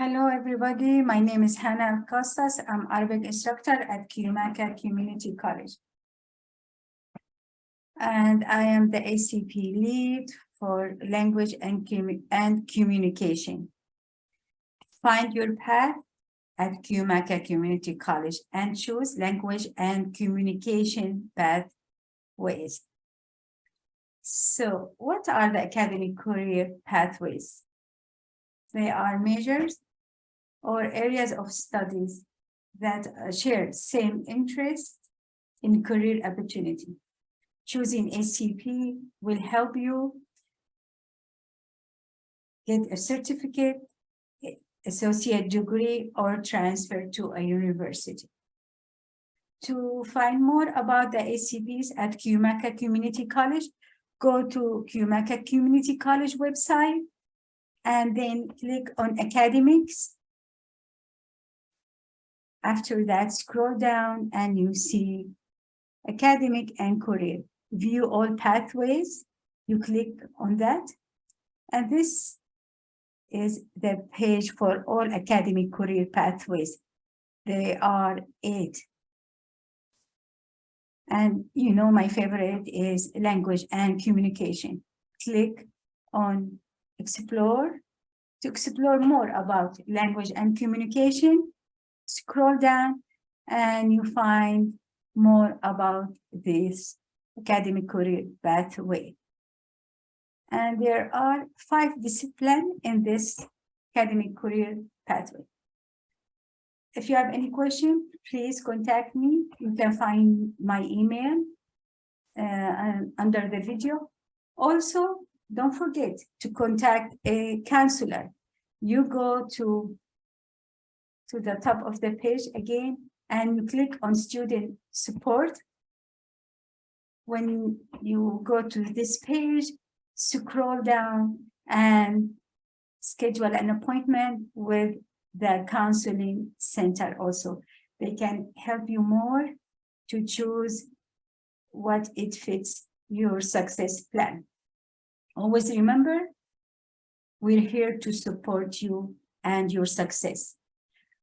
Hello, everybody. My name is Hannah Costas. I'm Arabic instructor at Cuyamaca Community College. And I am the ACP lead for language and, and communication. Find your path at Cuyamaca Community College and choose language and communication pathways. So what are the academic career pathways? They are measures or areas of studies that uh, share same interest in career opportunity. Choosing ACP will help you get a certificate, associate degree, or transfer to a university. To find more about the ACPs at Cuyamaca Community College, go to Cuyamaca Community College website and then click on academics. After that, scroll down and you see academic and career. View all pathways. You click on that. And this is the page for all academic career pathways. There are eight. And you know, my favorite is language and communication. Click on explore to explore more about language and communication. Scroll down and you find more about this academic career pathway. And there are five disciplines in this academic career pathway. If you have any question, please contact me. You can find my email uh, under the video. Also, don't forget to contact a counselor. You go to, to the top of the page again, and you click on student support. When you go to this page, scroll down and schedule an appointment with the counseling center also. They can help you more to choose what it fits your success plan. Always remember, we're here to support you and your success.